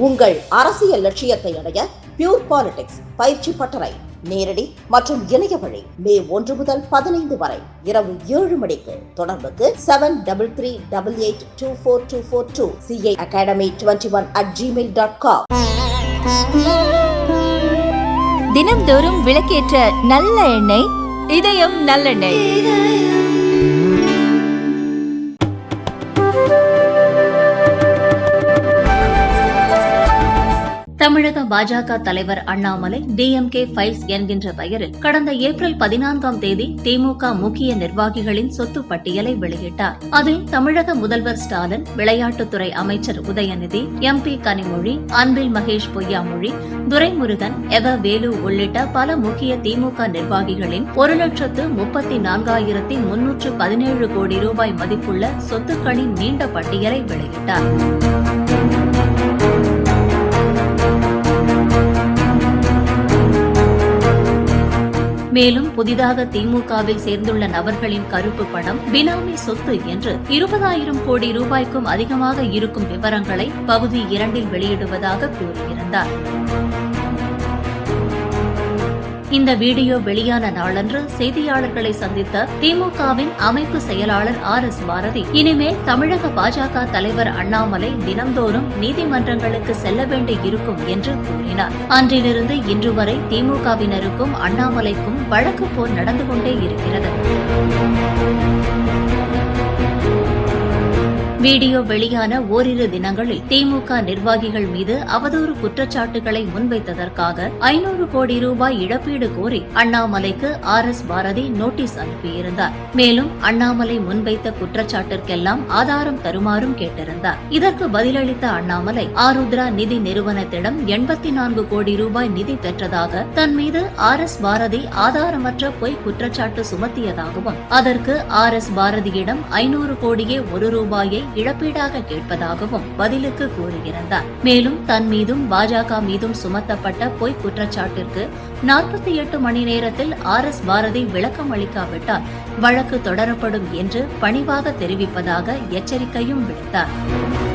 உங்கள் அரசியல் லட்சியத்தை அடைய பியூர் பாலிடிக்ஸ் பயிற்சி பட்டறை நேரடி மற்றும் இணைய வழி மே ஒன்று முதல் பதினைந்து வரை இரவு ஏழு மணிக்கு தொடர்புக்கு seven double three double eight two four two four two CI academy twenty one at Gmail dot com தினம்தோறும் விளக்கேற்ற நல்ல எண்ணெய் இதயம் நல்லெண்ணெய். தமிழக பாஜக தலைவர் அண்ணாமலை டிஎம்கே ஃபைல்ஸ் என்கின்ற பெயரில் கடந்த ஏப்ரல் பதினான்காம் தேதி திமுக முக்கிய நிர்வாகிகளின் சொத்து பட்டியலை வெளியிட்டார். அதில் தமிழக முதல்வர் ஸ்டாலின் விளையாட்டுத்துறை அமைச்சர் உதயநிதி எம்பி கனிமொழி அன்பில் மகேஷ் பொய்யாமொழி துரைமுருகன் எவ வேலு உள்ளிட்ட பல முக்கிய திமுக நிர்வாகிகளின் ஒரு லட்சத்து முப்பத்தி நான்காயிரத்தி முன்னூற்று பதினேழு கோடி ரூபாய் மதிப்புள்ள சொத்துக்களின் நீண்ட பட்டியலை வெளியிட்டார். மேலும் புதிதாக திமுகவில் சேர்ந்துள்ள நபர்களின் கருப்பு பணம் பினாமி சொத்து என்று இருபதாயிரம் கோடி ரூபாய்க்கும் அதிகமாக இருக்கும் விவரங்களை பகுதி இரண்டில் வெளியிடுவதாக கூறியிருந்தார். இந்த வீடியோ வெளியான நாளன்று செய்தியாளர்களை சந்தித்த திமுகவின் அமைப்பு செயலாளர் ஆர் எஸ் பாரதி. இனிமேல் தமிழக பாஜக தலைவர் அண்ணாமலை தினந்தோறும் நீதிமன்றங்களுக்கு செல்ல வேண்டி இருக்கும் என்று கூறினார். அன்றிலிருந்து இன்று வரை திமுகவினருக்கும் அண்ணாமலைக்கும் வழக்கு போல் நடந்து கொண்டே இருக்கிறது. வீடியோ வெளியான ஓரிரு தினங்களில் திமுக நிர்வாகிகள் மீது அவதூறு குற்றச்சாட்டுகளை முன்வைத்ததற்காக ஐநூறு கோடி ரூபாய் இழப்பீடு கோரி அண்ணாமலைக்கு ஆர் எஸ் பாரதி நோட்டீஸ் அனுப்பியிருந்தார். மேலும் அண்ணாமலை முன்வைத்த குற்றச்சாட்டிற்கெல்லாம் ஆதாரம் தருமாறும் கேட்டிருந்தார். இதற்கு பதிலளித்த அண்ணாமலை ஆருத்ரா நிதி நிறுவனத்திடம் எண்பத்தி நான்கு கோடி ரூபாய் நிதி பெற்றதாக தன் மீது ஆர் எஸ் பாரதி ஆதாரமற்ற பொய் குற்றச்சாட்டு சுமத்தியதாகவும் அதற்கு ஆர் எஸ் பாரதியிடம் ஐநூறு கோடியே ஒரு ரூபாயை இழப்பீடாக கேட்பதாகவும் பதிலுக்கு கூறியிருந்தார் மேலும் தன் மீதும் பாஜக மீதும் சுமத்தப்பட்ட பொய் குற்றச்சாட்டிற்கு நாற்பத்தி எட்டு மணி நேரத்தில் ஆர் எஸ் பாரதி விளக்கம் அளிக்காவிட்டால் வழக்கு தொடரப்படும் என்று பணிவாக தெரிவிப்பதாக எச்சரிக்கையும் விடுத்தார்.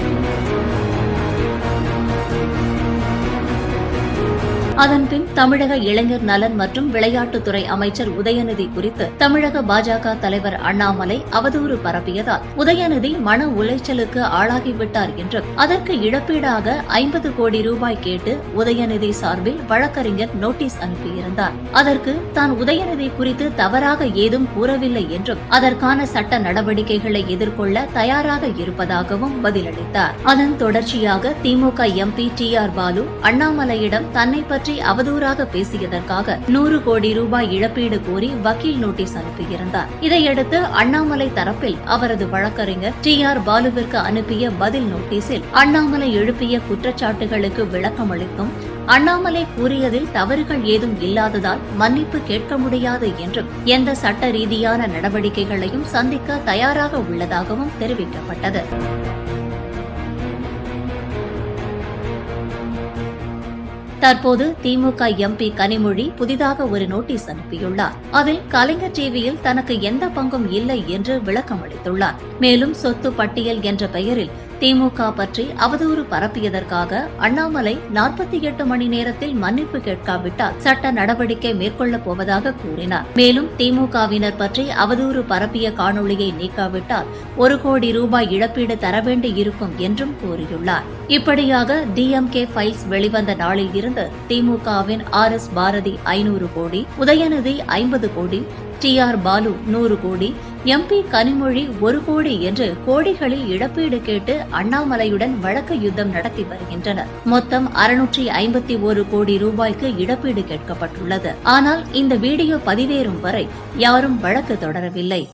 அதன்பின் தமிழக இளைஞர் நலன் மற்றும் விளையாட்டுத்துறை அமைச்சர் உதயநிதி குறித்து தமிழக பாஜக தலைவர் அண்ணாமலை அவதூறு பரப்பியதால் உதயநிதி மன உளைச்சலுக்கு ஆளாகிவிட்டார் என்றும் அதற்கு இழப்பீடாக ஐம்பது கோடி ரூபாய் கேட்டு உதயநிதி சார்பில் வழக்கறிஞர் நோட்டீஸ் அனுப்பியிருந்தார். அதற்கு தான் உதயநிதி குறித்து தவறாக ஏதும் கூறவில்லை என்றும் அதற்கான சட்ட நடவடிக்கைகளை எதிர்கொள்ள தயாராக இருப்பதாகவும் பதிலளித்தார். அதன் தொடர்ச்சியாக DMK MP D R Baalu அண்ணாமலையிடம் தன்னை பற்றி அவதூறாக பேசியதற்காக நூறு கோடி ரூபாய் இழப்பீடு கோரி வக்கீல் நோட்டீஸ் அனுப்பியிருந்தார். இதையடுத்து அண்ணாமலை தரப்பில் அவரது வழக்கறிஞர் டி ஆர் பாலுவிற்கு அனுப்பிய பதில் நோட்டீஸில் அண்ணாமலை எழுப்பிய குற்றச்சாட்டுகளுக்கு விளக்கம் அளித்தும் அண்ணாமலை கூறியதில் தவறுகள் ஏதும் இல்லாததால் மன்னிப்பு கேட்க முடியாது என்றும் எந்த சட்ட ரீதியான நடவடிக்கைகளையும் சந்திக்க தயாராக உள்ளதாகவும் தெரிவிக்கப்பட்டது. தற்போது திமுக எம்பி கனிமொழி புதிதாக ஒரு நோட்டீஸ் அனுப்பியுள்ளார். அதில் கலைஞர் டிவியில் தனக்கு எந்த பங்கும் இல்லை என்று விளக்கம் அளித்துள்ளார் மேலும் சொத்து பட்டியல் என்ற பெயரில் திமுக பற்றி அவதூறு பரப்பியதற்காக அண்ணாமலை நாற்பத்தி எட்டு மணி நேரத்தில் மன்னிப்பு கேட்காவிட்டால் சட்ட நடவடிக்கை மேற்கொள்ளப் போவதாக கூறினார். மேலும் திமுகவினர் பற்றி அவதூறு பரப்பிய காணொளியை நீக்காவிட்டால் ஒரு கோடி ரூபாய் இழப்பீடு தர வேண்டி இருக்கும் என்றும் கூறியுள்ளார். இப்படியாக டிஎம்கே ஃபைல்ஸ் வெளிவந்த நாளில் இருந்து திமுகவின் ஆர் எஸ் பாரதி ஐநூறு கோடி உதயநிதி ஐம்பது கோடி டி ஆர் பாலு நூறு கோடி எம்பி கனிமொழி ஒரு கோடி என்று கோடிகளில் இழப்பீடு கேட்டு அண்ணாமலையுடன் வழக்கு யுத்தம் நடத்தி வருகின்றனர். மொத்தம் அறுநூற்றி ஐம்பத்தி ஒரு கோடி ரூபாய்க்கு இழப்பீடு கேட்கப்பட்டுள்ளது. ஆனால் இந்த வீடியோ பதிவேறும் வரை யாரும் வழக்கு தொடரவில்லை.